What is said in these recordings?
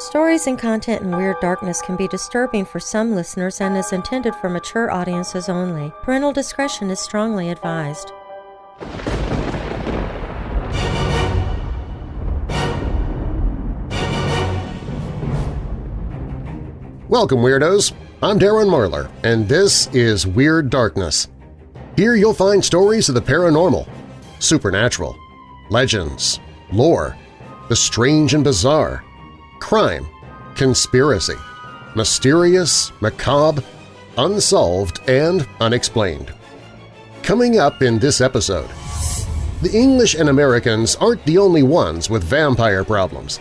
Stories and content in Weird Darkness can be disturbing for some listeners and is intended for mature audiences only. Parental discretion is strongly advised. Welcome, Weirdos! I'm Darren Marlar, and this is Weird Darkness. Here you'll find stories of the paranormal, supernatural, legends, lore, the strange and bizarre, crime, conspiracy, mysterious, macabre, unsolved, and unexplained. Coming up in this episode, the English and Americans aren't the only ones with vampire problems.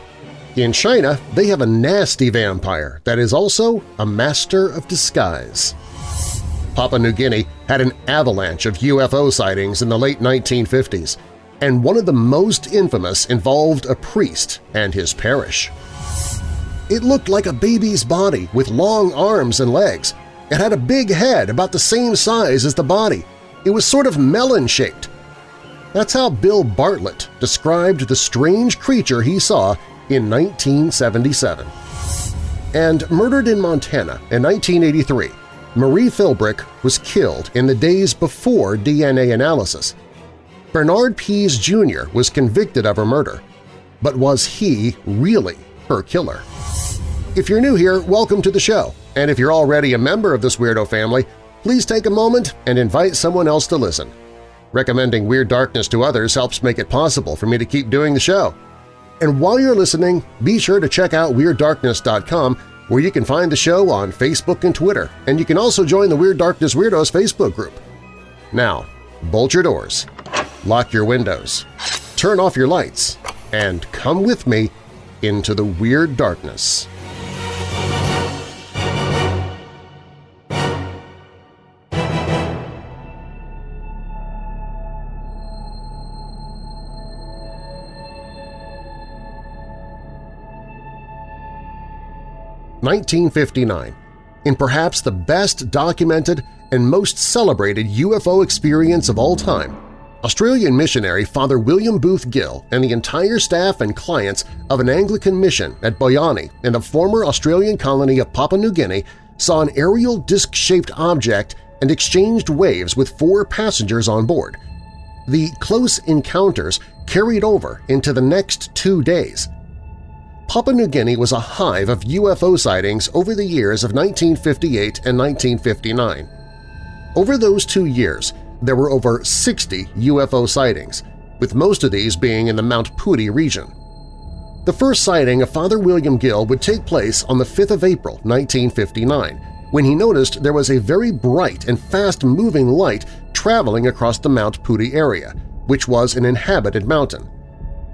In China, they have a nasty vampire that is also a master of disguise. Papua New Guinea had an avalanche of UFO sightings in the late 1950s, and one of the most infamous involved a priest and his parish. It looked like a baby's body with long arms and legs. It had a big head about the same size as the body. It was sort of melon-shaped. That's how Bill Bartlett described the strange creature he saw in 1977. And murdered in Montana in 1983, Marie Philbrick was killed in the days before DNA analysis. Bernard Pease Jr. was convicted of her murder, but was he really her killer? If you're new here, welcome to the show, and if you're already a member of this weirdo family, please take a moment and invite someone else to listen. Recommending Weird Darkness to others helps make it possible for me to keep doing the show. And while you're listening, be sure to check out WeirdDarkness.com where you can find the show on Facebook and Twitter, and you can also join the Weird Darkness Weirdos Facebook group. Now, bolt your doors, lock your windows, turn off your lights, and come with me into the Weird Darkness. 1959, in perhaps the best documented and most celebrated UFO experience of all time, Australian missionary Father William Booth Gill and the entire staff and clients of an Anglican mission at Boianai in the former Australian colony of Papua New Guinea saw an aerial disc-shaped object and exchanged waves with four passengers on board. The close encounters carried over into the next two days – Papua New Guinea was a hive of UFO sightings over the years of 1958 and 1959. Over those two years, there were over 60 UFO sightings, with most of these being in the Mount Putty region. The first sighting of Father William Gill would take place on the 5th of April 1959, when he noticed there was a very bright and fast-moving light traveling across the Mount Putty area, which was an inhabited mountain.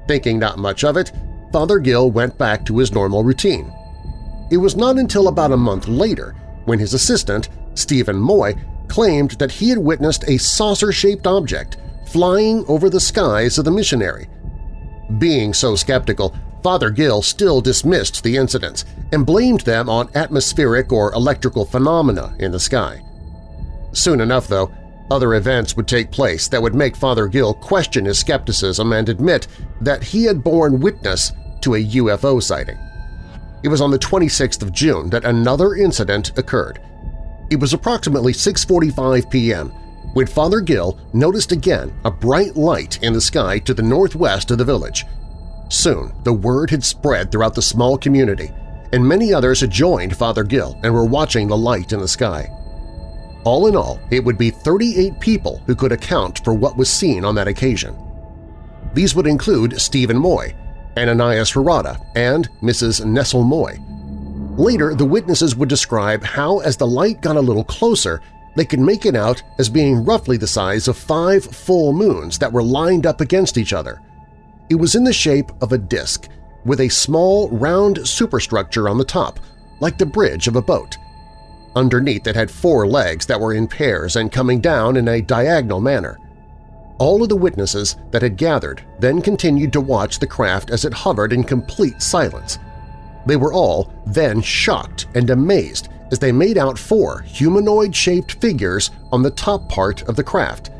Thinking not much of it, Father Gill went back to his normal routine. It was not until about a month later when his assistant, Stephen Moy, claimed that he had witnessed a saucer-shaped object flying over the skies of the missionary. Being so skeptical, Father Gill still dismissed the incidents and blamed them on atmospheric or electrical phenomena in the sky. Soon enough, though, other events would take place that would make Father Gill question his skepticism and admit that he had borne witness to a UFO sighting. It was on the 26th of June that another incident occurred. It was approximately 6.45 p.m. when Father Gill noticed again a bright light in the sky to the northwest of the village. Soon the word had spread throughout the small community, and many others had joined Father Gill and were watching the light in the sky. All in all, it would be 38 people who could account for what was seen on that occasion. These would include Stephen Moy, Ananias Harada, and Mrs. Nessel Moy. Later, the witnesses would describe how as the light got a little closer, they could make it out as being roughly the size of five full moons that were lined up against each other. It was in the shape of a disk, with a small, round superstructure on the top, like the bridge of a boat. Underneath it had four legs that were in pairs and coming down in a diagonal manner. All of the witnesses that had gathered then continued to watch the craft as it hovered in complete silence. They were all then shocked and amazed as they made out four humanoid-shaped figures on the top part of the craft.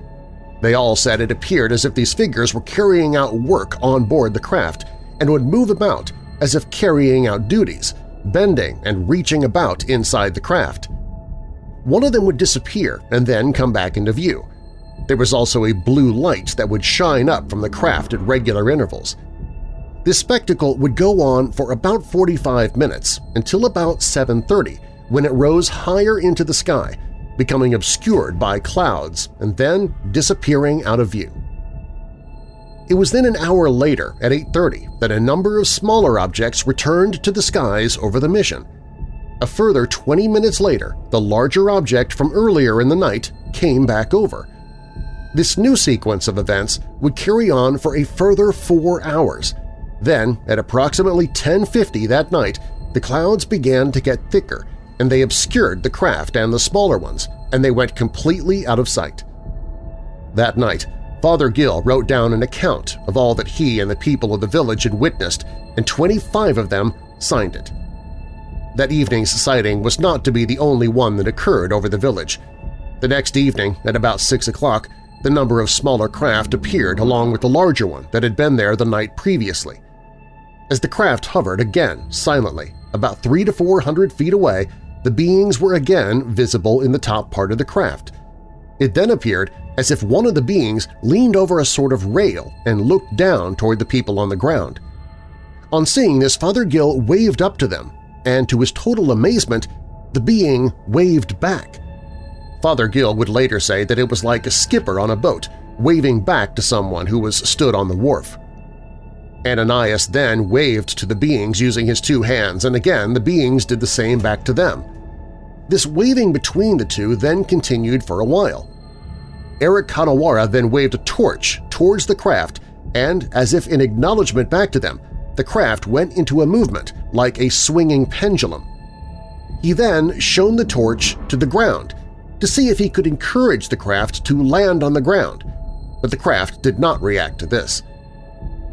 They all said it appeared as if these figures were carrying out work on board the craft and would move about as if carrying out duties, bending and reaching about inside the craft. One of them would disappear and then come back into view. There was also a blue light that would shine up from the craft at regular intervals. This spectacle would go on for about 45 minutes until about 7.30 when it rose higher into the sky, becoming obscured by clouds and then disappearing out of view. It was then an hour later, at 8.30, that a number of smaller objects returned to the skies over the mission. A further 20 minutes later, the larger object from earlier in the night came back over. This new sequence of events would carry on for a further four hours. Then, at approximately 10.50 that night, the clouds began to get thicker and they obscured the craft and the smaller ones, and they went completely out of sight. That night, Father Gill wrote down an account of all that he and the people of the village had witnessed, and 25 of them signed it. That evening's sighting was not to be the only one that occurred over the village. The next evening, at about 6 o'clock, the number of smaller craft appeared along with the larger one that had been there the night previously. As the craft hovered again silently, about three to four hundred feet away, the beings were again visible in the top part of the craft. It then appeared as if one of the beings leaned over a sort of rail and looked down toward the people on the ground. On seeing this, Father Gill waved up to them, and to his total amazement, the being waved back. Father Gill would later say that it was like a skipper on a boat waving back to someone who was stood on the wharf. Ananias then waved to the beings using his two hands, and again the beings did the same back to them. This waving between the two then continued for a while. Eric Kanawara then waved a torch towards the craft, and, as if in acknowledgement back to them, the craft went into a movement like a swinging pendulum. He then shone the torch to the ground to see if he could encourage the craft to land on the ground, but the craft did not react to this.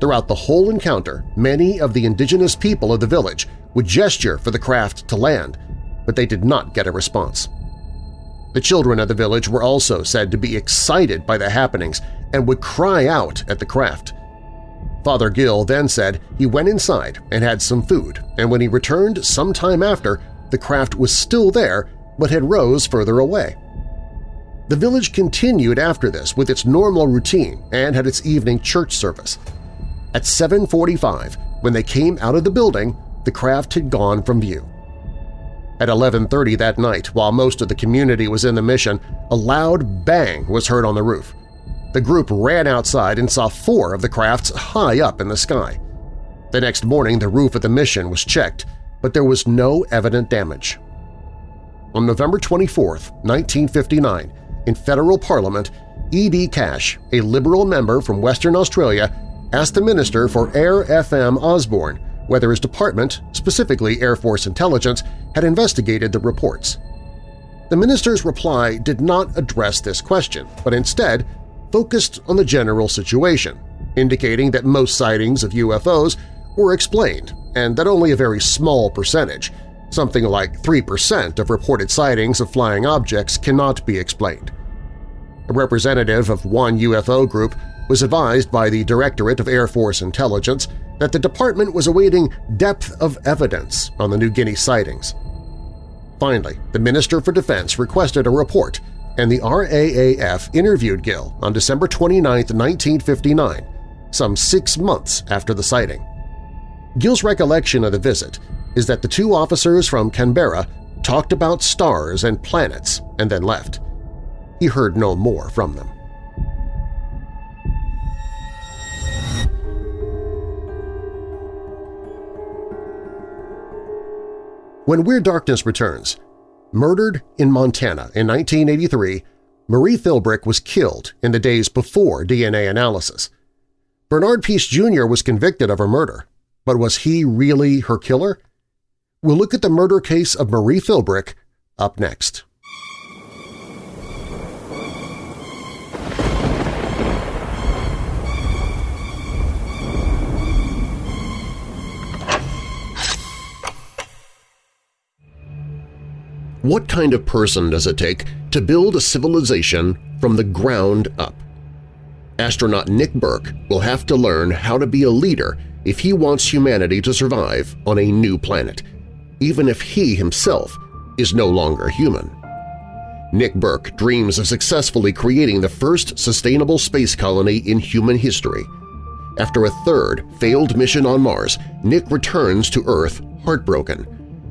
Throughout the whole encounter, many of the indigenous people of the village would gesture for the craft to land, but they did not get a response. The children of the village were also said to be excited by the happenings and would cry out at the craft. Father Gill then said he went inside and had some food, and when he returned some time after, the craft was still there but had rose further away. The village continued after this with its normal routine and had its evening church service. At 7.45, when they came out of the building, the craft had gone from view. At 11.30 that night, while most of the community was in the mission, a loud bang was heard on the roof. The group ran outside and saw four of the crafts high up in the sky. The next morning the roof of the mission was checked, but there was no evident damage. On November 24, 1959, in federal parliament, E.D. Cash, a Liberal member from Western Australia, asked the Minister for Air FM Osborne whether his department, specifically Air Force Intelligence, had investigated the reports. The minister's reply did not address this question, but instead focused on the general situation, indicating that most sightings of UFOs were explained and that only a very small percentage, something like 3% of reported sightings of flying objects cannot be explained. A representative of one UFO group was advised by the Directorate of Air Force Intelligence that the department was awaiting depth of evidence on the New Guinea sightings. Finally, the Minister for Defense requested a report, and the RAAF interviewed Gill on December 29, 1959, some six months after the sighting. Gill's recollection of the visit is that the two officers from Canberra talked about stars and planets and then left. He heard no more from them. When Weird Darkness returns, murdered in Montana in 1983, Marie Philbrick was killed in the days before DNA analysis. Bernard Pease Jr. was convicted of her murder, but was he really her killer? We'll look at the murder case of Marie Philbrick up next. What kind of person does it take to build a civilization from the ground up? Astronaut Nick Burke will have to learn how to be a leader if he wants humanity to survive on a new planet, even if he himself is no longer human. Nick Burke dreams of successfully creating the first sustainable space colony in human history. After a third failed mission on Mars, Nick returns to Earth heartbroken.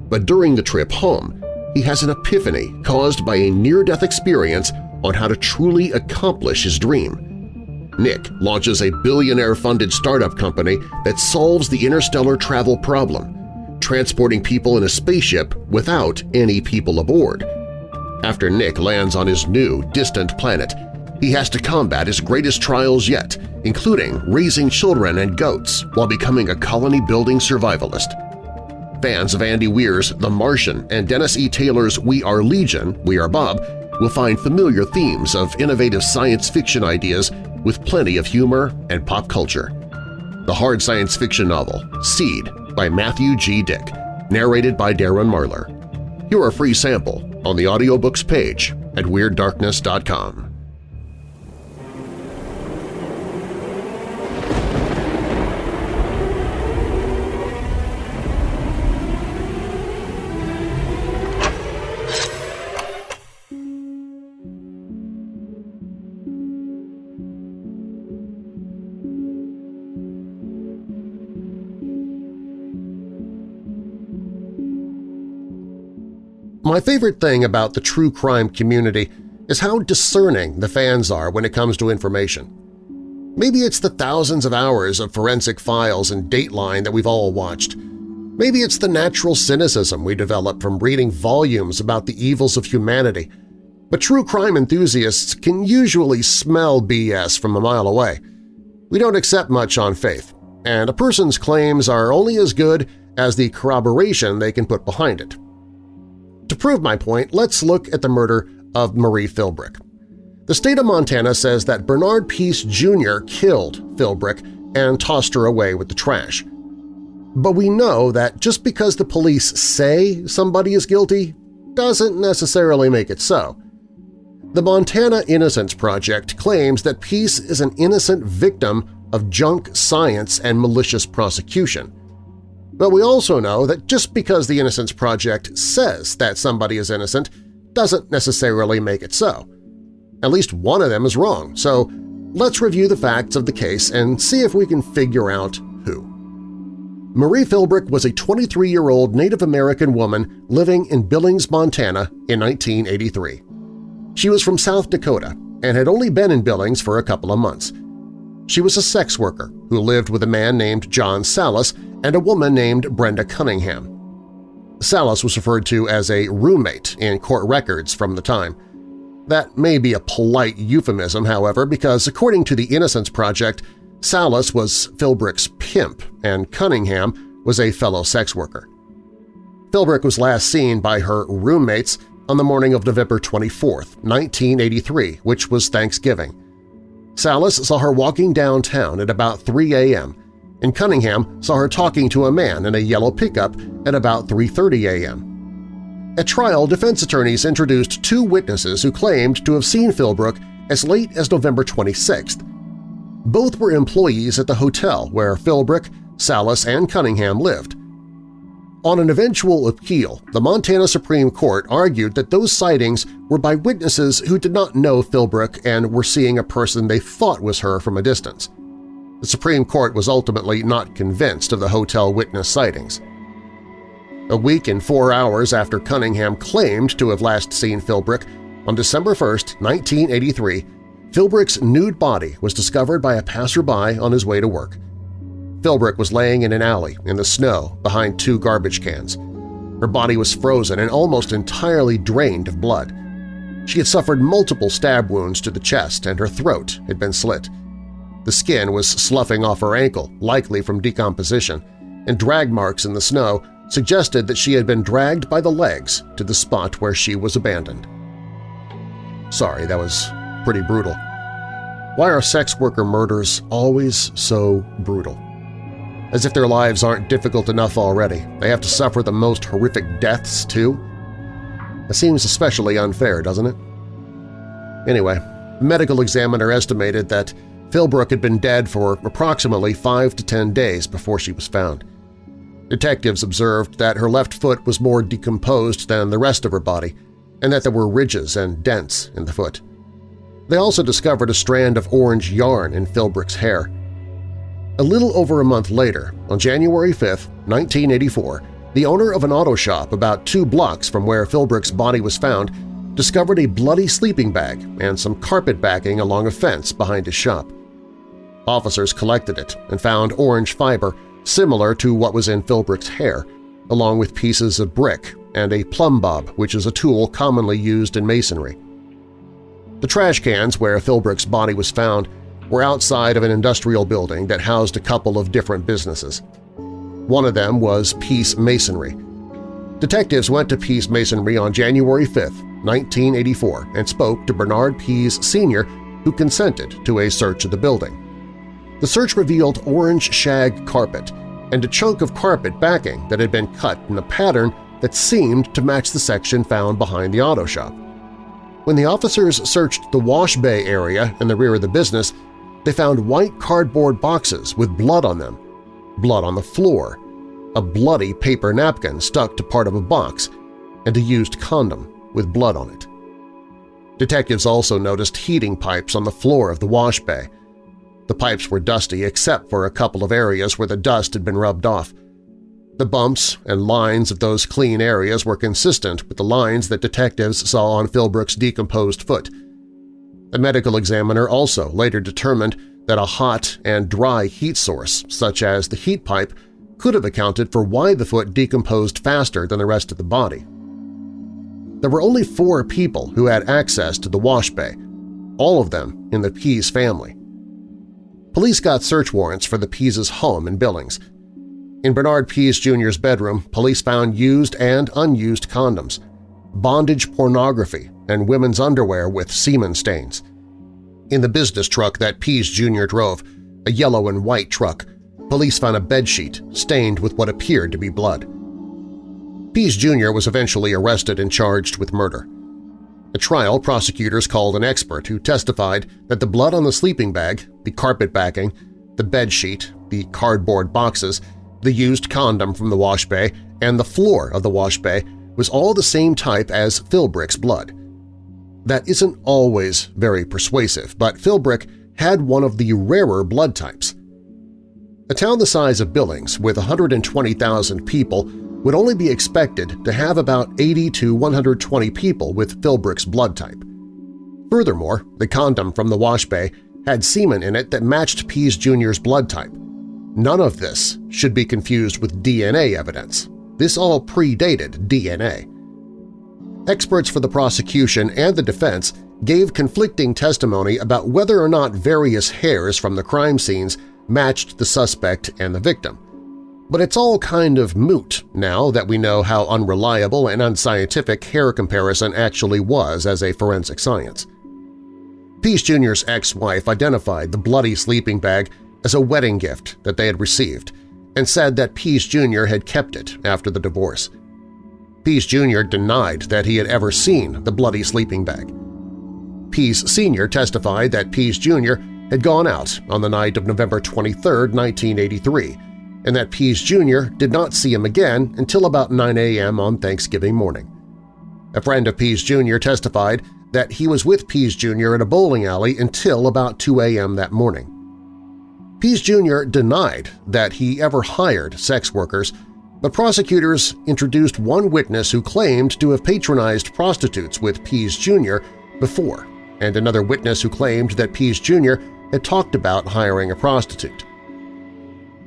But during the trip home, he has an epiphany caused by a near-death experience on how to truly accomplish his dream. Nick launches a billionaire-funded startup company that solves the interstellar travel problem, transporting people in a spaceship without any people aboard. After Nick lands on his new, distant planet, he has to combat his greatest trials yet, including raising children and goats while becoming a colony-building survivalist. Fans of Andy Weir's The Martian and Dennis E. Taylor's We Are Legion, We Are Bob will find familiar themes of innovative science fiction ideas with plenty of humor and pop culture. The hard science fiction novel Seed by Matthew G. Dick, narrated by Darren Marlar. Hear a free sample on the audiobooks page at WeirdDarkness.com. My favorite thing about the true crime community is how discerning the fans are when it comes to information. Maybe it's the thousands of hours of forensic files and Dateline that we've all watched. Maybe it's the natural cynicism we develop from reading volumes about the evils of humanity. But true crime enthusiasts can usually smell BS from a mile away. We don't accept much on faith, and a person's claims are only as good as the corroboration they can put behind it. To prove my point, let's look at the murder of Marie Philbrick. The state of Montana says that Bernard Pease Jr. killed Philbrick and tossed her away with the trash. But we know that just because the police say somebody is guilty doesn't necessarily make it so. The Montana Innocence Project claims that Pease is an innocent victim of junk science and malicious prosecution. But we also know that just because the Innocence Project says that somebody is innocent doesn't necessarily make it so. At least one of them is wrong, so let's review the facts of the case and see if we can figure out who. Marie Philbrick was a 23-year-old Native American woman living in Billings, Montana in 1983. She was from South Dakota and had only been in Billings for a couple of months. She was a sex worker who lived with a man named John Salas and a woman named Brenda Cunningham. Salas was referred to as a roommate in court records from the time. That may be a polite euphemism, however, because according to the Innocence Project, Salas was Philbrick's pimp and Cunningham was a fellow sex worker. Philbrick was last seen by her roommates on the morning of November 24, 1983, which was Thanksgiving. Salas saw her walking downtown at about 3 a.m and Cunningham saw her talking to a man in a yellow pickup at about 3.30 a.m. At trial, defense attorneys introduced two witnesses who claimed to have seen Philbrick as late as November 26th. Both were employees at the hotel where Philbrick, Salas, and Cunningham lived. On an eventual appeal, the Montana Supreme Court argued that those sightings were by witnesses who did not know Philbrick and were seeing a person they thought was her from a distance. The Supreme Court was ultimately not convinced of the hotel witness sightings. A week and four hours after Cunningham claimed to have last seen Philbrick, on December 1, 1983, Philbrick's nude body was discovered by a passerby on his way to work. Philbrick was laying in an alley in the snow behind two garbage cans. Her body was frozen and almost entirely drained of blood. She had suffered multiple stab wounds to the chest and her throat had been slit. The skin was sloughing off her ankle, likely from decomposition, and drag marks in the snow suggested that she had been dragged by the legs to the spot where she was abandoned. Sorry, that was pretty brutal. Why are sex worker murders always so brutal? As if their lives aren't difficult enough already, they have to suffer the most horrific deaths too? It seems especially unfair, doesn't it? Anyway, the medical examiner estimated that Philbrick had been dead for approximately five to ten days before she was found. Detectives observed that her left foot was more decomposed than the rest of her body and that there were ridges and dents in the foot. They also discovered a strand of orange yarn in Philbrick's hair. A little over a month later, on January 5, 1984, the owner of an auto shop about two blocks from where Philbrick's body was found discovered a bloody sleeping bag and some carpet backing along a fence behind his shop. Officers collected it and found orange fiber similar to what was in Philbrick's hair, along with pieces of brick and a plumb bob, which is a tool commonly used in masonry. The trash cans where Philbrick's body was found were outside of an industrial building that housed a couple of different businesses. One of them was Pease Masonry. Detectives went to Pease Masonry on January 5, 1984, and spoke to Bernard Pease Sr., who consented to a search of the building. The search revealed orange shag carpet and a chunk of carpet backing that had been cut in a pattern that seemed to match the section found behind the auto shop. When the officers searched the wash bay area in the rear of the business, they found white cardboard boxes with blood on them, blood on the floor, a bloody paper napkin stuck to part of a box, and a used condom with blood on it. Detectives also noticed heating pipes on the floor of the wash bay. The pipes were dusty except for a couple of areas where the dust had been rubbed off. The bumps and lines of those clean areas were consistent with the lines that detectives saw on Philbrick's decomposed foot. The medical examiner also later determined that a hot and dry heat source, such as the heat pipe, could have accounted for why the foot decomposed faster than the rest of the body. There were only four people who had access to the wash bay, all of them in the Pease family. Police got search warrants for the Pease's home in Billings, in Bernard Pease Jr.'s bedroom, police found used and unused condoms, bondage pornography, and women's underwear with semen stains. In the business truck that Pease Jr. drove, a yellow and white truck, police found a bedsheet stained with what appeared to be blood. Pease Jr. was eventually arrested and charged with murder. At trial, prosecutors called an expert who testified that the blood on the sleeping bag, the carpet backing, the bedsheet, the cardboard boxes, the used condom from the wash bay, and the floor of the wash bay was all the same type as Philbrick's blood. That isn't always very persuasive, but Philbrick had one of the rarer blood types. A town the size of Billings, with 120,000 people, would only be expected to have about 80 to 120 people with Philbrick's blood type. Furthermore, the condom from the wash bay had semen in it that matched Pease Jr.'s blood type, None of this should be confused with DNA evidence. This all predated DNA. Experts for the prosecution and the defense gave conflicting testimony about whether or not various hairs from the crime scenes matched the suspect and the victim. But it's all kind of moot now that we know how unreliable and unscientific hair comparison actually was as a forensic science. Pease Jr.'s ex-wife identified the bloody sleeping bag as a wedding gift that they had received and said that Pease Jr. had kept it after the divorce. Pease Jr. denied that he had ever seen the bloody sleeping bag. Pease Sr. testified that Pease Jr. had gone out on the night of November 23, 1983, and that Pease Jr. did not see him again until about 9 a.m. on Thanksgiving morning. A friend of Pease Jr. testified that he was with Pease Jr. in a bowling alley until about 2 a.m. that morning. Pease Jr. denied that he ever hired sex workers, but prosecutors introduced one witness who claimed to have patronized prostitutes with Pease Jr. before, and another witness who claimed that Pease Jr. had talked about hiring a prostitute.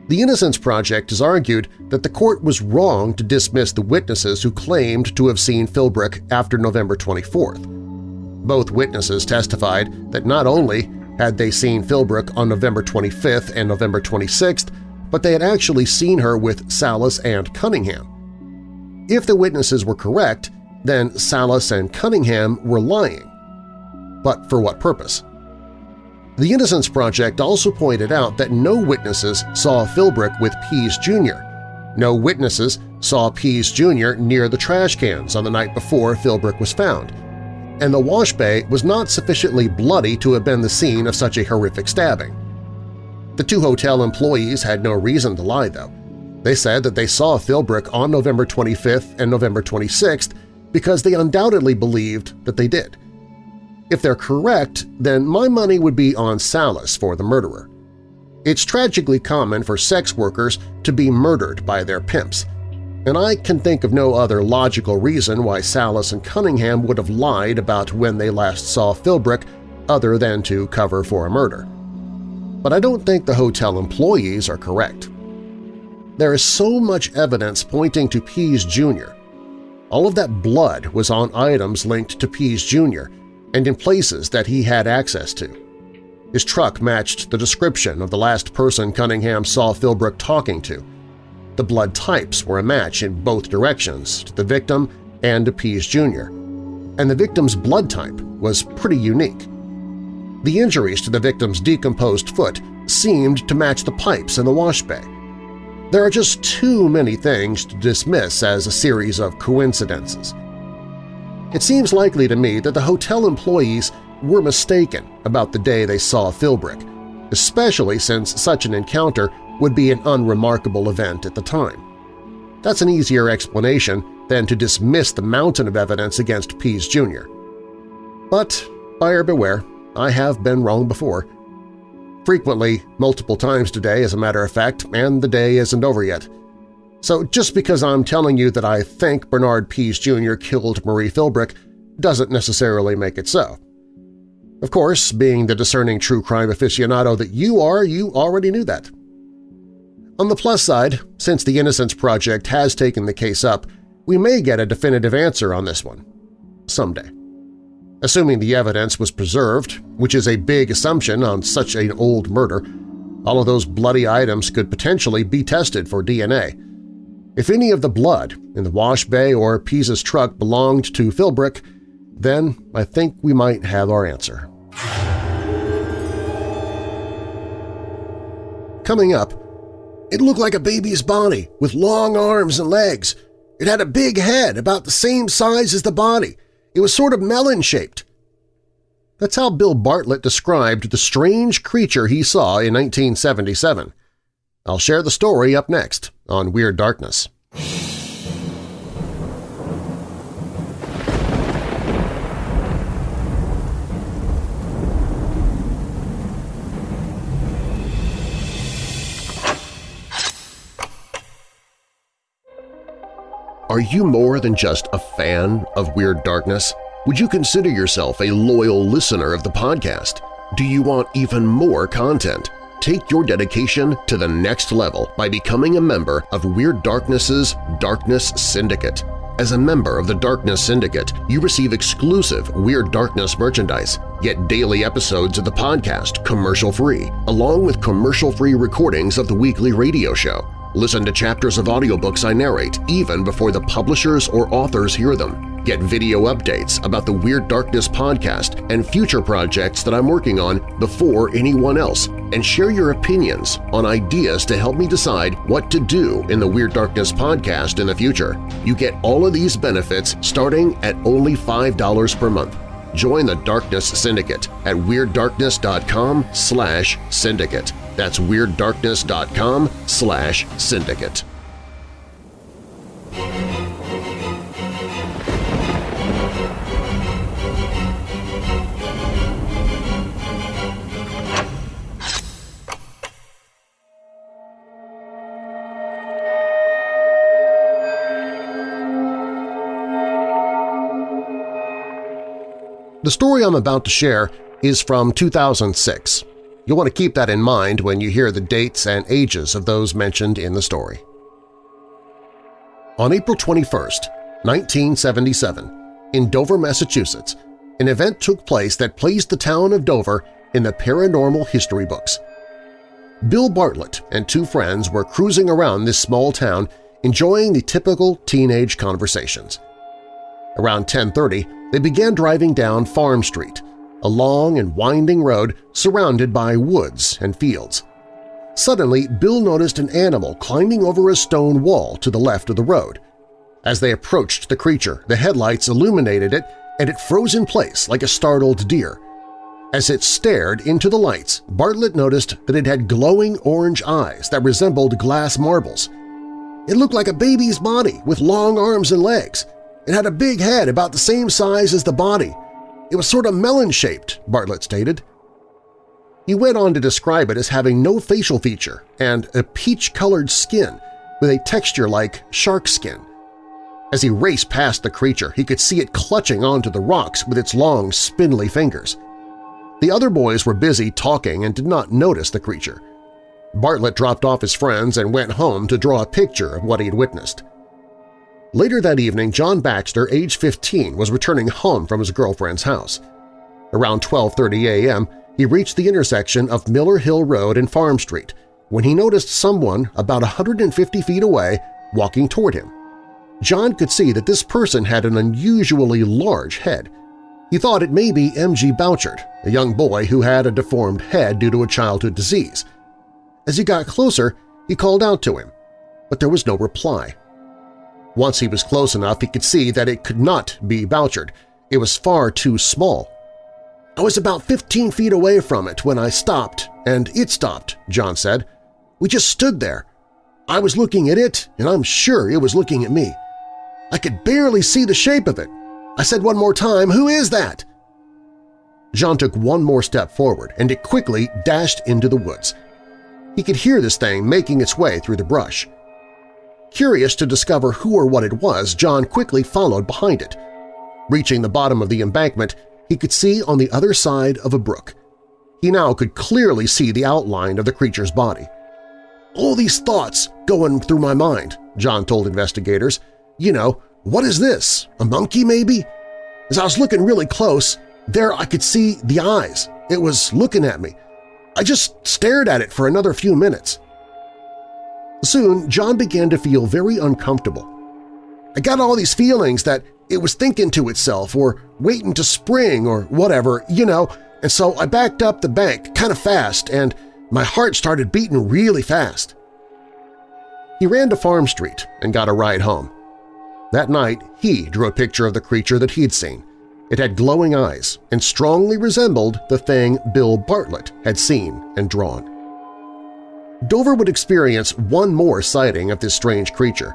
The Innocence Project has argued that the court was wrong to dismiss the witnesses who claimed to have seen Philbrick after November 24th. Both witnesses testified that not only had they seen Philbrick on November 25th and November 26th, but they had actually seen her with Salas and Cunningham. If the witnesses were correct, then Salas and Cunningham were lying. But for what purpose? The Innocence Project also pointed out that no witnesses saw Philbrick with Pease Jr. No witnesses saw Pease Jr. near the trash cans on the night before Philbrick was found, and the wash bay was not sufficiently bloody to have been the scene of such a horrific stabbing. The two hotel employees had no reason to lie, though. They said that they saw Philbrick on November 25th and November 26th because they undoubtedly believed that they did. If they're correct, then my money would be on Salas for the murderer. It's tragically common for sex workers to be murdered by their pimps, and I can think of no other logical reason why Salas and Cunningham would have lied about when they last saw Philbrick other than to cover for a murder. But I don't think the hotel employees are correct. There is so much evidence pointing to Pease Jr. All of that blood was on items linked to Pease Jr., and in places that he had access to. His truck matched the description of the last person Cunningham saw Philbrick talking to. The blood types were a match in both directions to the victim and to Pease Jr., and the victim's blood type was pretty unique. The injuries to the victim's decomposed foot seemed to match the pipes in the wash bay. There are just too many things to dismiss as a series of coincidences. It seems likely to me that the hotel employees were mistaken about the day they saw Philbrick, especially since such an encounter would be an unremarkable event at the time. That's an easier explanation than to dismiss the mountain of evidence against Pease Jr. But buyer beware, I have been wrong before. Frequently, multiple times today as a matter of fact, and the day isn't over yet. So just because I'm telling you that I think Bernard Pease Jr. killed Marie Philbrick doesn't necessarily make it so. Of course, being the discerning true crime aficionado that you are, you already knew that. On the plus side, since the Innocence Project has taken the case up, we may get a definitive answer on this one. Someday. Assuming the evidence was preserved, which is a big assumption on such an old murder, all of those bloody items could potentially be tested for DNA, if any of the blood in the wash bay or Pease's truck belonged to Philbrick, then I think we might have our answer. Coming up, it looked like a baby's body with long arms and legs. It had a big head about the same size as the body. It was sort of melon-shaped. That's how Bill Bartlett described the strange creature he saw in 1977. I'll share the story up next on Weird Darkness. Are you more than just a fan of Weird Darkness? Would you consider yourself a loyal listener of the podcast? Do you want even more content? Take your dedication to the next level by becoming a member of Weird Darkness's Darkness Syndicate. As a member of the Darkness Syndicate, you receive exclusive Weird Darkness merchandise, get daily episodes of the podcast commercial-free, along with commercial-free recordings of the weekly radio show. Listen to chapters of audiobooks I narrate even before the publishers or authors hear them. Get video updates about the Weird Darkness podcast and future projects that I'm working on before anyone else, and share your opinions on ideas to help me decide what to do in the Weird Darkness podcast in the future. You get all of these benefits starting at only $5 per month. Join the Darkness Syndicate at WeirdDarkness.com slash syndicate. That's WeirdDarkness.com slash syndicate. The story I'm about to share is from 2006. You'll want to keep that in mind when you hear the dates and ages of those mentioned in the story. On April 21, 1977, in Dover, Massachusetts, an event took place that placed the town of Dover in the paranormal history books. Bill Bartlett and two friends were cruising around this small town enjoying the typical teenage conversations. Around 10.30, they began driving down Farm Street, a long and winding road surrounded by woods and fields. Suddenly, Bill noticed an animal climbing over a stone wall to the left of the road. As they approached the creature, the headlights illuminated it and it froze in place like a startled deer. As it stared into the lights, Bartlett noticed that it had glowing orange eyes that resembled glass marbles. It looked like a baby's body with long arms and legs. It had a big head about the same size as the body. It was sort of melon-shaped, Bartlett stated. He went on to describe it as having no facial feature and a peach-colored skin with a texture like shark skin. As he raced past the creature, he could see it clutching onto the rocks with its long, spindly fingers. The other boys were busy talking and did not notice the creature. Bartlett dropped off his friends and went home to draw a picture of what he had witnessed. Later that evening, John Baxter, age 15, was returning home from his girlfriend's house. Around 12.30 a.m., he reached the intersection of Miller Hill Road and Farm Street when he noticed someone about 150 feet away walking toward him. John could see that this person had an unusually large head – he thought it may be M.G. Bouchard, a young boy who had a deformed head due to a childhood disease. As he got closer, he called out to him, but there was no reply. Once he was close enough, he could see that it could not be Bouchard. It was far too small. I was about 15 feet away from it when I stopped, and it stopped, John said. We just stood there. I was looking at it, and I'm sure it was looking at me. I could barely see the shape of it, I said one more time, who is that? Jean took one more step forward, and it quickly dashed into the woods. He could hear this thing making its way through the brush. Curious to discover who or what it was, John quickly followed behind it. Reaching the bottom of the embankment, he could see on the other side of a brook. He now could clearly see the outline of the creature's body. All these thoughts going through my mind, John told investigators. You know, what is this? A monkey, maybe? As I was looking really close, there I could see the eyes. It was looking at me. I just stared at it for another few minutes. Soon, John began to feel very uncomfortable. I got all these feelings that it was thinking to itself or waiting to spring or whatever, you know, and so I backed up the bank kind of fast and my heart started beating really fast. He ran to Farm Street and got a ride home. That night, he drew a picture of the creature that he'd seen. It had glowing eyes and strongly resembled the thing Bill Bartlett had seen and drawn. Dover would experience one more sighting of this strange creature.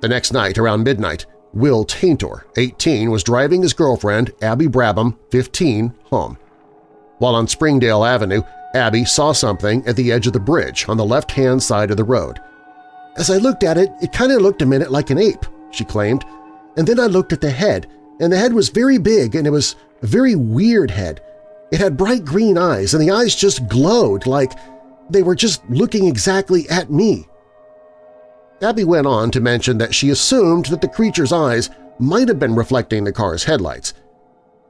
The next night, around midnight, Will Taintor, 18, was driving his girlfriend, Abby Brabham, 15, home. While on Springdale Avenue, Abby saw something at the edge of the bridge on the left-hand side of the road. As I looked at it, it kind of looked a minute like an ape, she claimed, and then I looked at the head, and the head was very big and it was a very weird head. It had bright green eyes, and the eyes just glowed like they were just looking exactly at me. Abby went on to mention that she assumed that the creature's eyes might have been reflecting the car's headlights.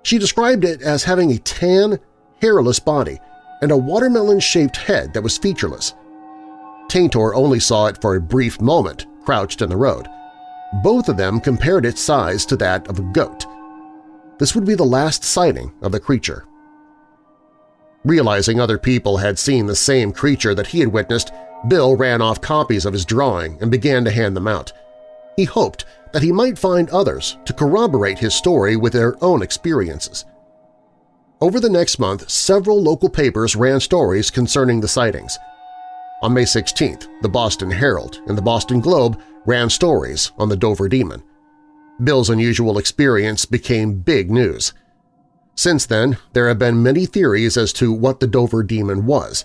She described it as having a tan, hairless body and a watermelon-shaped head that was featureless. Taintor only saw it for a brief moment, crouched in the road. Both of them compared its size to that of a goat. This would be the last sighting of the creature. Realizing other people had seen the same creature that he had witnessed, Bill ran off copies of his drawing and began to hand them out. He hoped that he might find others to corroborate his story with their own experiences. Over the next month, several local papers ran stories concerning the sightings. On May 16th, the Boston Herald and the Boston Globe ran stories on the Dover Demon. Bill's unusual experience became big news. Since then, there have been many theories as to what the Dover Demon was.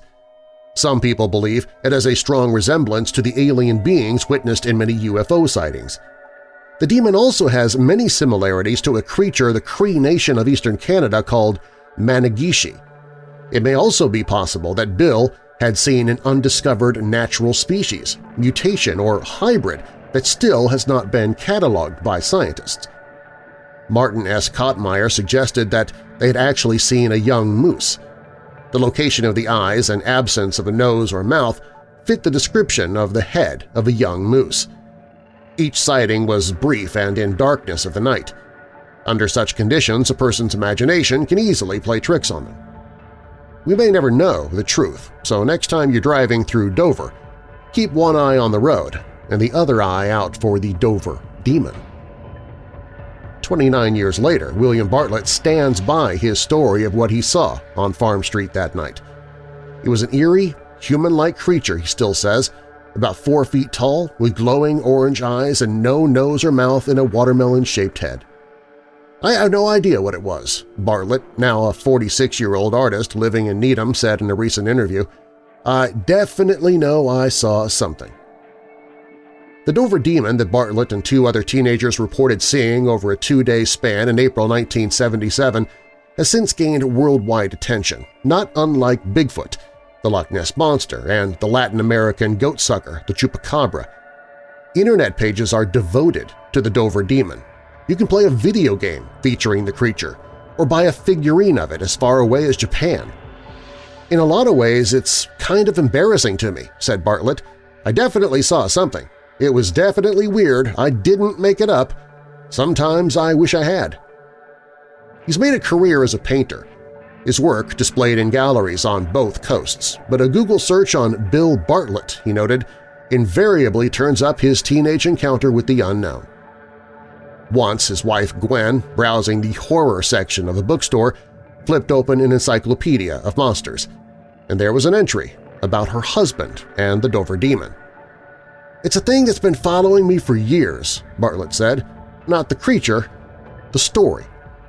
Some people believe it has a strong resemblance to the alien beings witnessed in many UFO sightings. The demon also has many similarities to a creature the Cree Nation of eastern Canada called Mannegishi. It may also be possible that Bill had seen an undiscovered natural species, mutation, or hybrid that still has not been cataloged by scientists. Martin S. Kottmeyer suggested that they had actually seen a young moose. The location of the eyes and absence of a nose or mouth fit the description of the head of a young moose. Each sighting was brief and in darkness of the night. Under such conditions, a person's imagination can easily play tricks on them. We may never know the truth, so next time you're driving through Dover, keep one eye on the road and the other eye out for the Dover Demon. 29 years later, William Bartlett stands by his story of what he saw on Farm Street that night. It was an eerie, human-like creature, he still says, about four feet tall, with glowing orange eyes and no nose or mouth in a watermelon-shaped head. I have no idea what it was, Bartlett, now a 46-year-old artist living in Needham, said in a recent interview. I definitely know I saw something. The Dover Demon that Bartlett and two other teenagers reported seeing over a two-day span in April 1977 has since gained worldwide attention, not unlike Bigfoot, the Loch Ness Monster, and the Latin American goatsucker, the Chupacabra. Internet pages are devoted to the Dover Demon. You can play a video game featuring the creature, or buy a figurine of it as far away as Japan. In a lot of ways, it's kind of embarrassing to me, said Bartlett. I definitely saw something. It was definitely weird. I didn't make it up. Sometimes I wish I had. He's made a career as a painter. His work displayed in galleries on both coasts, but a Google search on Bill Bartlett, he noted, invariably turns up his teenage encounter with the unknown. Once his wife Gwen, browsing the horror section of a bookstore, flipped open an encyclopedia of monsters, and there was an entry about her husband and the Dover Demon. It's a thing that's been following me for years, Bartlett said. Not the creature, the story.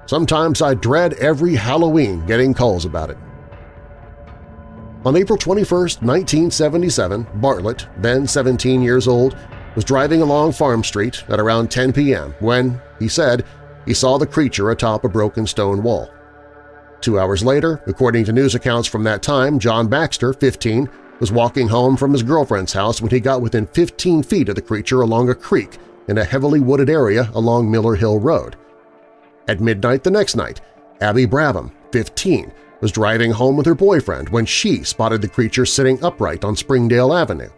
Sometimes I dread every Halloween getting calls about it. On April 21, 1977, Bartlett, then 17 years old, was driving along Farm Street at around 10 p.m. when, he said, he saw the creature atop a broken stone wall. Two hours later, according to news accounts from that time, John Baxter, 15, was walking home from his girlfriend's house when he got within 15 feet of the creature along a creek in a heavily wooded area along Miller Hill Road. At midnight the next night, Abby Brabham, 15, was driving home with her boyfriend when she spotted the creature sitting upright on Springdale Avenue.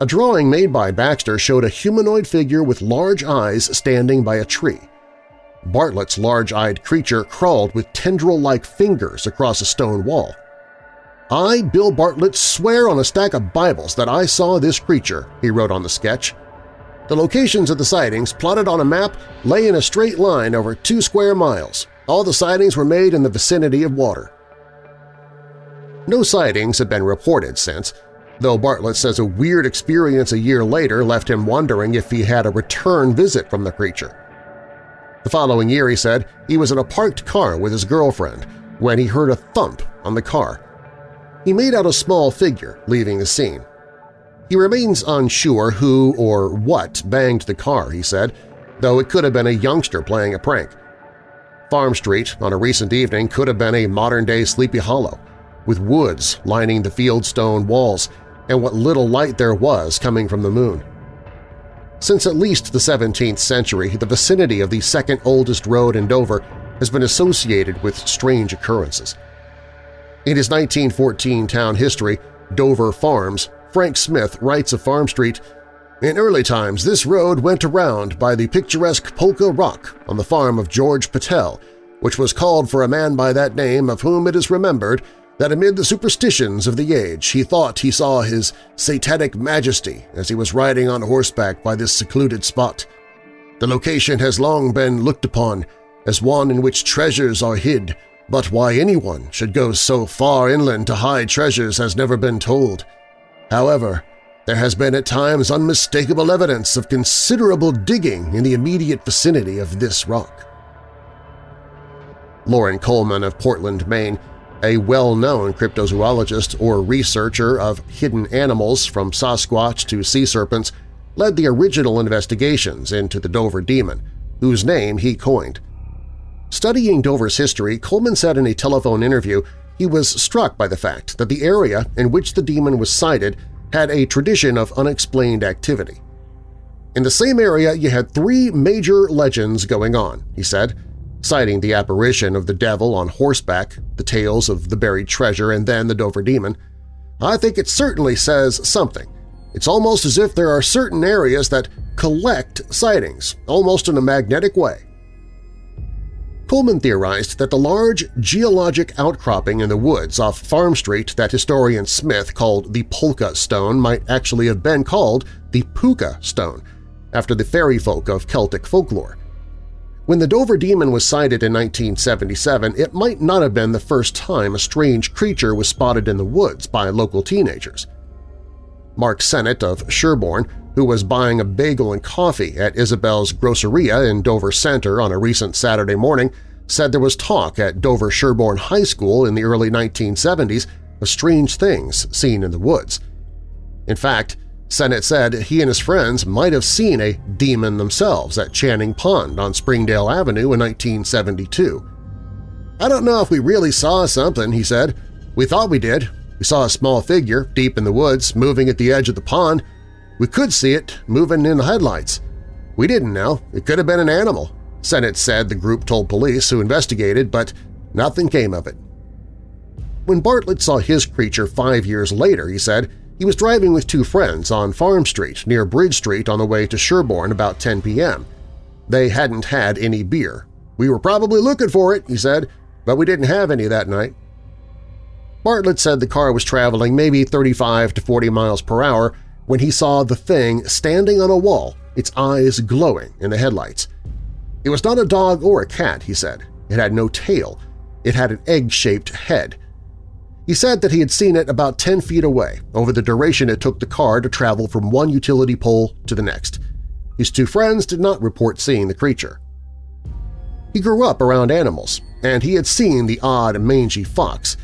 A drawing made by Baxter showed a humanoid figure with large eyes standing by a tree. Bartlett's large-eyed creature crawled with tendril-like fingers across a stone wall. I, Bill Bartlett, swear on a stack of Bibles that I saw this creature, he wrote on the sketch. The locations of the sightings, plotted on a map, lay in a straight line over two square miles. All the sightings were made in the vicinity of water. No sightings have been reported since, though Bartlett says a weird experience a year later left him wondering if he had a return visit from the creature. The following year, he said, he was in a parked car with his girlfriend when he heard a thump on the car he made out a small figure leaving the scene. He remains unsure who or what banged the car, he said, though it could have been a youngster playing a prank. Farm Street on a recent evening could have been a modern-day Sleepy Hollow, with woods lining the fieldstone walls and what little light there was coming from the moon. Since at least the 17th century, the vicinity of the second oldest road in Dover has been associated with strange occurrences. In his 1914 town history, Dover Farms, Frank Smith writes of Farm Street, In early times this road went around by the picturesque Polka Rock on the farm of George Patel, which was called for a man by that name of whom it is remembered that amid the superstitions of the age he thought he saw his satanic majesty as he was riding on horseback by this secluded spot. The location has long been looked upon as one in which treasures are hid, but why anyone should go so far inland to hide treasures has never been told. However, there has been at times unmistakable evidence of considerable digging in the immediate vicinity of this rock. Loren Coleman of Portland, Maine, a well-known cryptozoologist or researcher of hidden animals from Sasquatch to sea serpents, led the original investigations into the Dover Demon, whose name he coined – Studying Dover's history, Coleman said in a telephone interview he was struck by the fact that the area in which the demon was sighted had a tradition of unexplained activity. In the same area you had three major legends going on, he said, citing the apparition of the devil on horseback, the tales of the buried treasure, and then the Dover demon. I think it certainly says something. It's almost as if there are certain areas that collect sightings, almost in a magnetic way. Coleman theorized that the large geologic outcropping in the woods off Farm Street that historian Smith called the Polka Stone might actually have been called the Puka Stone, after the fairy folk of Celtic folklore. When the Dover Demon was sighted in 1977, it might not have been the first time a strange creature was spotted in the woods by local teenagers. Mark Sennett of Sherborn, who was buying a bagel and coffee at Isabel's Groceria in Dover Center on a recent Saturday morning, said there was talk at Dover Sherborn High School in the early 1970s of strange things seen in the woods. In fact, Sennett said he and his friends might have seen a demon themselves at Channing Pond on Springdale Avenue in 1972. I don't know if we really saw something, he said. We thought we did. We saw a small figure deep in the woods moving at the edge of the pond. We could see it moving in the headlights. We didn't know. It could have been an animal. Sennett said the group told police who investigated, but nothing came of it. When Bartlett saw his creature five years later, he said, he was driving with two friends on Farm Street near Bridge Street on the way to Sherborn about 10 p.m. They hadn't had any beer. We were probably looking for it, he said, but we didn't have any that night. Bartlett said the car was traveling maybe 35 to 40 miles per hour when he saw the thing standing on a wall, its eyes glowing in the headlights. It was not a dog or a cat, he said. It had no tail. It had an egg-shaped head. He said that he had seen it about 10 feet away over the duration it took the car to travel from one utility pole to the next. His two friends did not report seeing the creature. He grew up around animals, and he had seen the odd mangy fox.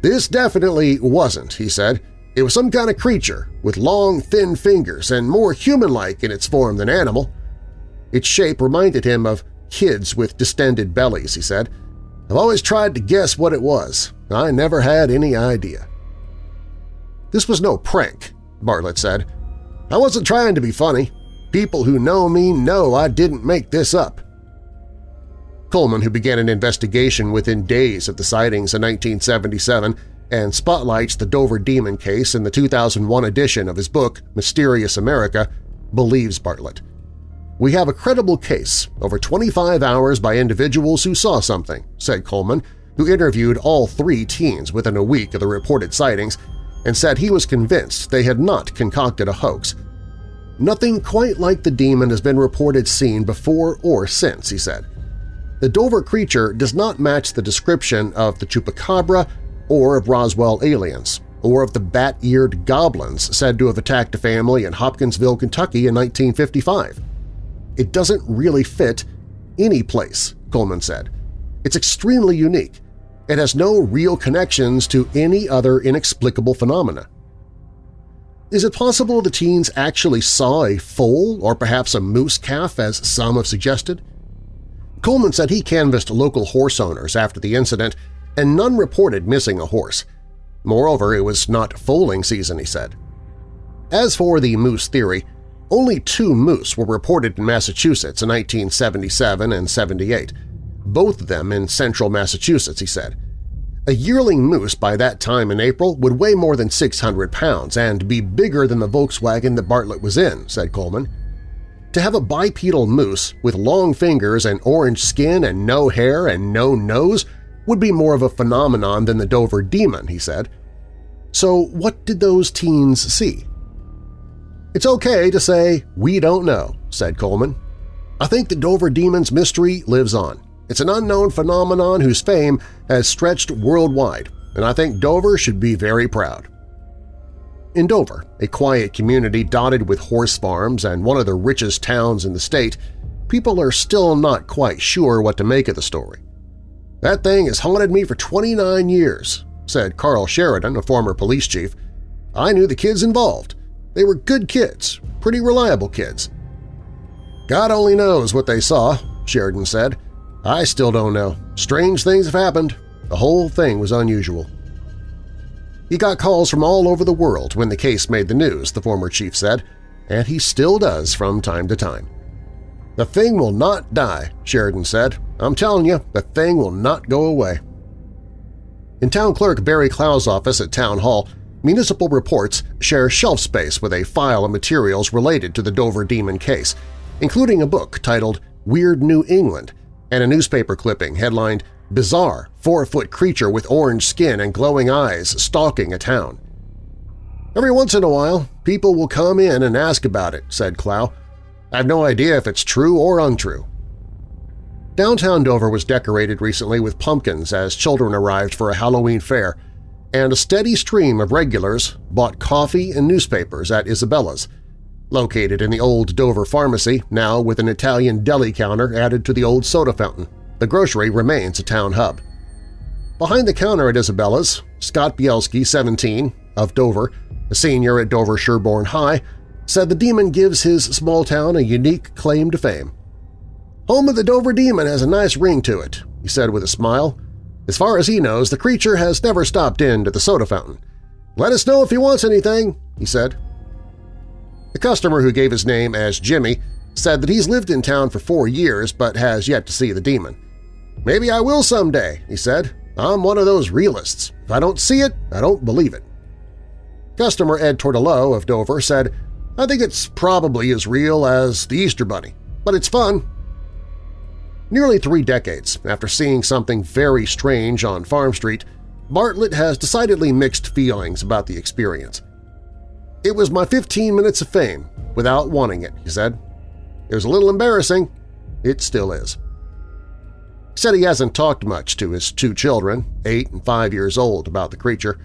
This definitely wasn't, he said. It was some kind of creature with long, thin fingers and more human-like in its form than animal. Its shape reminded him of kids with distended bellies, he said. I've always tried to guess what it was, I never had any idea. This was no prank, Bartlett said. I wasn't trying to be funny. People who know me know I didn't make this up. Coleman, who began an investigation within days of the sightings in 1977 and spotlights the Dover Demon case in the 2001 edition of his book Mysterious America, believes Bartlett. We have a credible case, over 25 hours by individuals who saw something, said Coleman, who interviewed all three teens within a week of the reported sightings and said he was convinced they had not concocted a hoax. Nothing quite like the demon has been reported seen before or since, he said. The Dover creature does not match the description of the Chupacabra or of Roswell aliens, or of the bat-eared goblins said to have attacked a family in Hopkinsville, Kentucky in 1955. It doesn't really fit any place, Coleman said. It's extremely unique, it has no real connections to any other inexplicable phenomena. Is it possible the teens actually saw a foal or perhaps a moose calf, as some have suggested? Coleman said he canvassed local horse owners after the incident, and none reported missing a horse. Moreover, it was not foaling season, he said. As for the moose theory, only two moose were reported in Massachusetts in 1977 and 78, both of them in central Massachusetts, he said. A yearling moose by that time in April would weigh more than 600 pounds and be bigger than the Volkswagen that Bartlett was in, said Coleman. To have a bipedal moose with long fingers and orange skin and no hair and no nose would be more of a phenomenon than the Dover Demon, he said. So what did those teens see? It's okay to say, we don't know, said Coleman. I think the Dover Demon's mystery lives on. It's an unknown phenomenon whose fame has stretched worldwide, and I think Dover should be very proud. In Dover, a quiet community dotted with horse farms and one of the richest towns in the state, people are still not quite sure what to make of the story. That thing has haunted me for 29 years, said Carl Sheridan, a former police chief. I knew the kids involved. They were good kids, pretty reliable kids. God only knows what they saw, Sheridan said. I still don't know. Strange things have happened. The whole thing was unusual. He got calls from all over the world when the case made the news, the former chief said, and he still does from time to time. The thing will not die, Sheridan said. I'm telling you, the thing will not go away. In Town Clerk Barry Clow's office at Town Hall, municipal reports share shelf space with a file of materials related to the Dover Demon case, including a book titled Weird New England and a newspaper clipping headlined Bizarre Four-Foot Creature with Orange Skin and Glowing Eyes Stalking a Town. Every once in a while, people will come in and ask about it, said Clow. I have no idea if it's true or untrue. Downtown Dover was decorated recently with pumpkins as children arrived for a Halloween fair, and a steady stream of regulars bought coffee and newspapers at Isabella's, located in the old Dover Pharmacy, now with an Italian deli counter added to the old soda fountain. The grocery remains a town hub. Behind the counter at Isabella's, Scott Bielski, 17, of Dover, a senior at Dover Sherborn High, said the Demon gives his small town a unique claim to fame. Home of the Dover Demon has a nice ring to it, he said with a smile. As far as he knows, the creature has never stopped in to the soda fountain. Let us know if he wants anything, he said. The customer who gave his name as Jimmy said that he's lived in town for four years but has yet to see the demon. Maybe I will someday, he said. I'm one of those realists. If I don't see it, I don't believe it. Customer Ed Tortolo of Dover said, I think it's probably as real as the Easter Bunny, but it's fun. Nearly three decades after seeing something very strange on Farm Street, Bartlett has decidedly mixed feelings about the experience. It was my 15 minutes of fame without wanting it, he said. It was a little embarrassing. It still is. He said he hasn't talked much to his two children, eight and five years old, about the creature.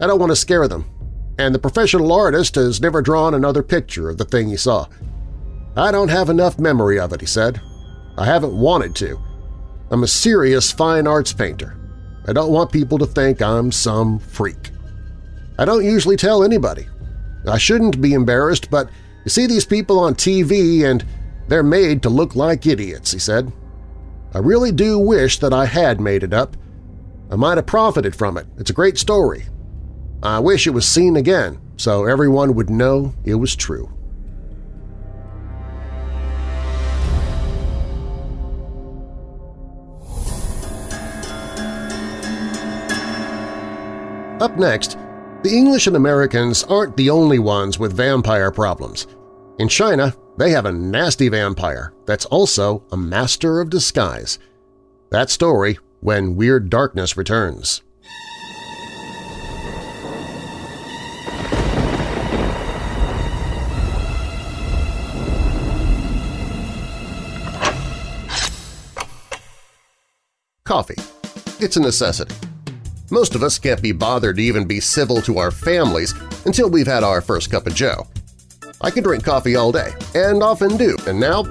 I don't want to scare them, and the professional artist has never drawn another picture of the thing he saw. I don't have enough memory of it, he said. I haven't wanted to. I'm a serious fine arts painter. I don't want people to think I'm some freak. I don't usually tell anybody. I shouldn't be embarrassed, but you see these people on TV and they're made to look like idiots, he said. I really do wish that I had made it up. I might have profited from it. It's a great story. I wish it was seen again so everyone would know it was true. Up next, the English and Americans aren't the only ones with vampire problems. In China, they have a nasty vampire that's also a master of disguise. That story when Weird Darkness returns. Coffee. It's a necessity. Most of us can't be bothered to even be civil to our families until we've had our first cup of joe. I can drink coffee all day, and often do, and now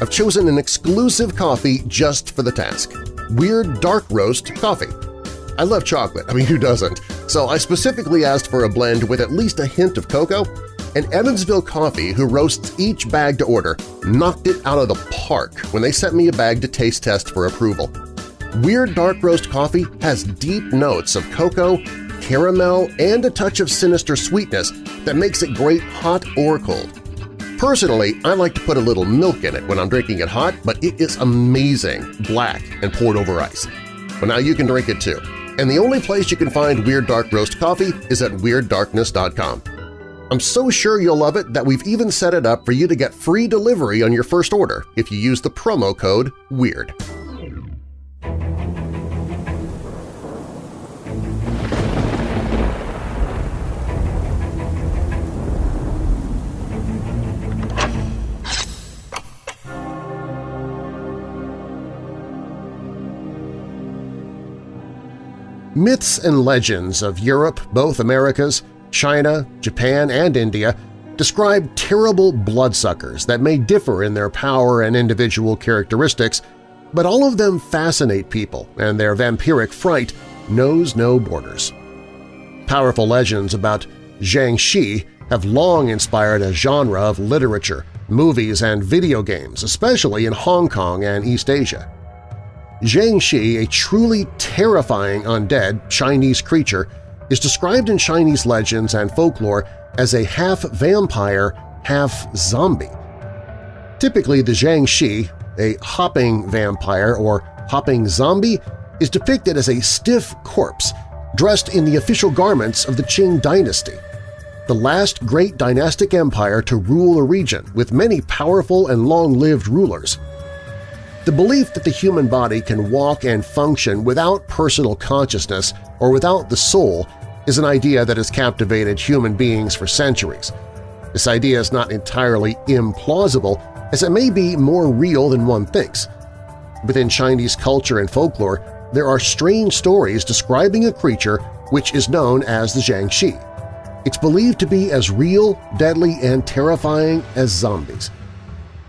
I've chosen an exclusive coffee just for the task – Weird Dark Roast Coffee. I love chocolate, I mean who doesn't, so I specifically asked for a blend with at least a hint of cocoa, and Evansville Coffee, who roasts each bag to order, knocked it out of the park when they sent me a bag to taste test for approval. Weird Dark Roast Coffee has deep notes of cocoa, caramel, and a touch of sinister sweetness that makes it great hot or cold. Personally, I like to put a little milk in it when I'm drinking it hot, but it is amazing, black and poured over ice. But now you can drink it too. And the only place you can find Weird Dark Roast Coffee is at WeirdDarkness.com. I'm so sure you'll love it that we've even set it up for you to get free delivery on your first order if you use the promo code WEIRD. Myths and legends of Europe, both Americas, China, Japan, and India describe terrible bloodsuckers that may differ in their power and individual characteristics, but all of them fascinate people and their vampiric fright knows no borders. Powerful legends about Jiangshi have long inspired a genre of literature, movies, and video games, especially in Hong Kong and East Asia. Jiangshi, a truly terrifying undead Chinese creature, is described in Chinese legends and folklore as a half-vampire, half-zombie. Typically, the Jiangshi, a hopping vampire or hopping zombie, is depicted as a stiff corpse dressed in the official garments of the Qing dynasty, the last great dynastic empire to rule a region with many powerful and long-lived rulers. The belief that the human body can walk and function without personal consciousness or without the soul is an idea that has captivated human beings for centuries. This idea is not entirely implausible, as it may be more real than one thinks. Within Chinese culture and folklore, there are strange stories describing a creature which is known as the Jiangshi. It's believed to be as real, deadly, and terrifying as zombies.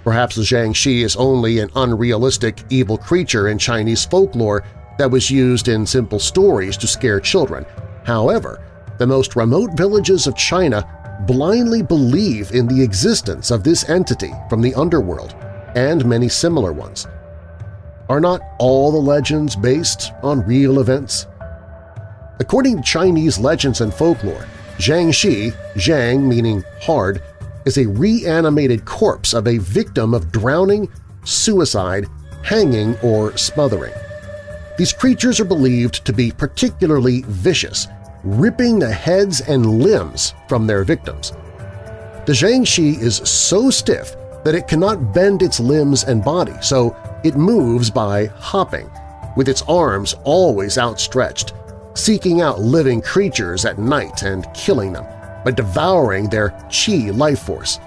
Perhaps the Jiangshi is only an unrealistic evil creature in Chinese folklore that was used in simple stories to scare children. However, the most remote villages of China blindly believe in the existence of this entity from the underworld and many similar ones. Are not all the legends based on real events? According to Chinese legends and folklore, Jiangshi, Zhang meaning hard, is a reanimated corpse of a victim of drowning, suicide, hanging, or smothering. These creatures are believed to be particularly vicious, ripping the heads and limbs from their victims. The Jiangshi is so stiff that it cannot bend its limbs and body, so it moves by hopping, with its arms always outstretched, seeking out living creatures at night and killing them by devouring their qi life force.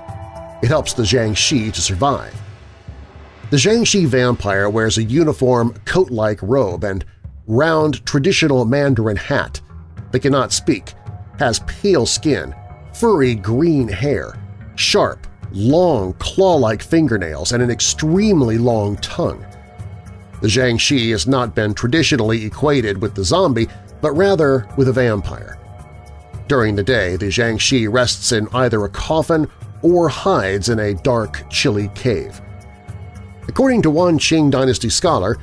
It helps the Jiangshi to survive. The Jiangshi vampire wears a uniform coat-like robe and round traditional Mandarin hat. They cannot speak, has pale skin, furry green hair, sharp, long claw-like fingernails, and an extremely long tongue. The Jiangshi has not been traditionally equated with the zombie, but rather with a vampire. During the day, the Jiangshi rests in either a coffin or hides in a dark, chilly cave. According to one Qing dynasty scholar,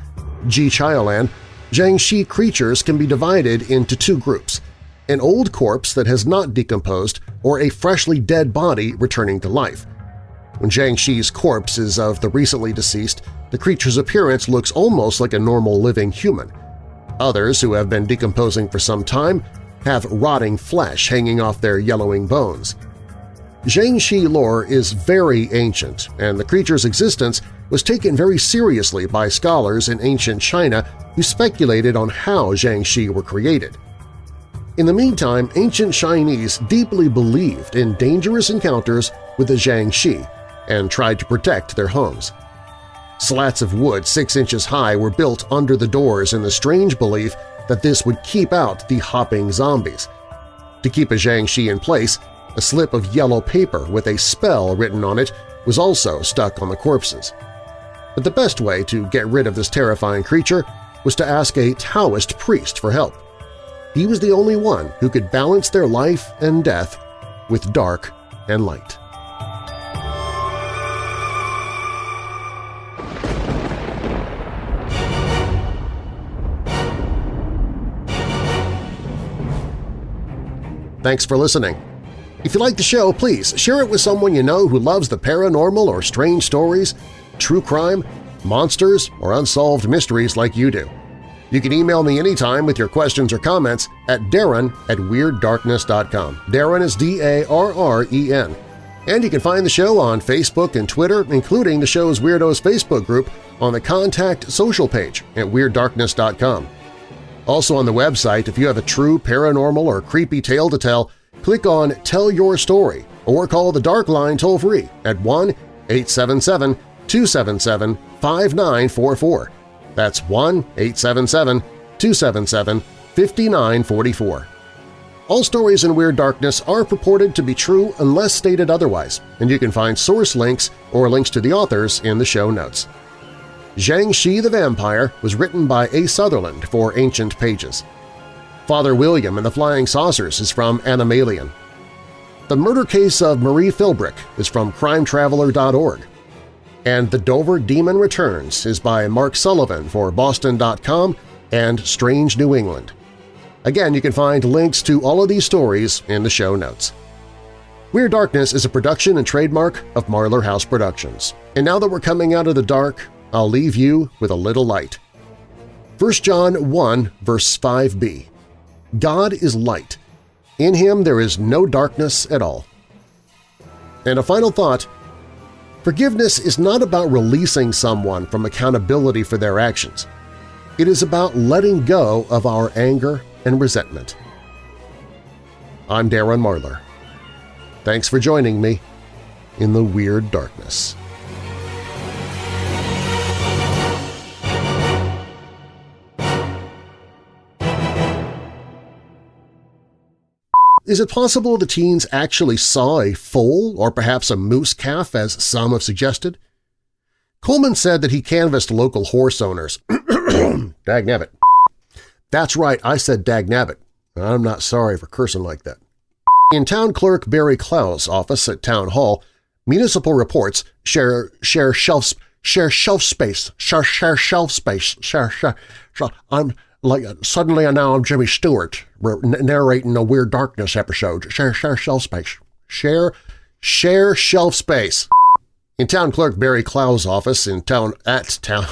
Ji Xiaolan, Jiangshi creatures can be divided into two groups – an old corpse that has not decomposed or a freshly dead body returning to life. When Jiangshi's corpse is of the recently deceased, the creature's appearance looks almost like a normal living human. Others, who have been decomposing for some time, have rotting flesh hanging off their yellowing bones. Jiangshi lore is very ancient, and the creature's existence was taken very seriously by scholars in ancient China who speculated on how Jiangshi were created. In the meantime, ancient Chinese deeply believed in dangerous encounters with the Jiangshi and tried to protect their homes. Slats of wood six inches high were built under the doors in the strange belief that this would keep out the hopping zombies. To keep a Jiangshi in place, a slip of yellow paper with a spell written on it was also stuck on the corpses. But the best way to get rid of this terrifying creature was to ask a Taoist priest for help. He was the only one who could balance their life and death with dark and light. Thanks for listening. If you like the show, please share it with someone you know who loves the paranormal or strange stories, true crime, monsters, or unsolved mysteries like you do. You can email me anytime with your questions or comments at darren at WeirdDarkness.com. Darren is D-A-R-R-E-N. And you can find the show on Facebook and Twitter, including the show's Weirdos Facebook group on the Contact social page at WeirdDarkness.com. Also on the website, if you have a true paranormal or creepy tale to tell, click on Tell Your Story or call the Dark Line toll-free at 1-877-277-5944. That's 1-877-277-5944. All stories in Weird Darkness are purported to be true unless stated otherwise, and you can find source links or links to the authors in the show notes. Jiangshi the Vampire was written by A. Sutherland for Ancient Pages. Father William and the Flying Saucers is from Anomalien. The Murder Case of Marie Philbrick is from crimetraveler.org. And The Dover Demon Returns is by Mark Sullivan for Boston.com and Strange New England. Again, you can find links to all of these stories in the show notes. Weird Darkness is a production and trademark of Marlar House Productions. And now that we're coming out of the dark, I'll leave you with a little light. 1 John 1 verse 5b God is light. In Him there is no darkness at all. And a final thought, forgiveness is not about releasing someone from accountability for their actions. It is about letting go of our anger and resentment. I'm Darren Marlar. Thanks for joining me in the Weird Darkness. Is it possible the teens actually saw a foal or perhaps a moose calf, as some have suggested? Coleman said that he canvassed local horse owners. Dagnabbit. That's right, I said dagnabbit. I'm not sorry for cursing like that. In Town Clerk Barry Clow's office at Town Hall, municipal reports share share shelf share shelf space share share shelf space share share. share I'm like suddenly I now I'm Jimmy Stewart narrating a Weird Darkness episode. Share share shelf space. Share share shelf space. In Town Clerk Barry Clow's office in town at town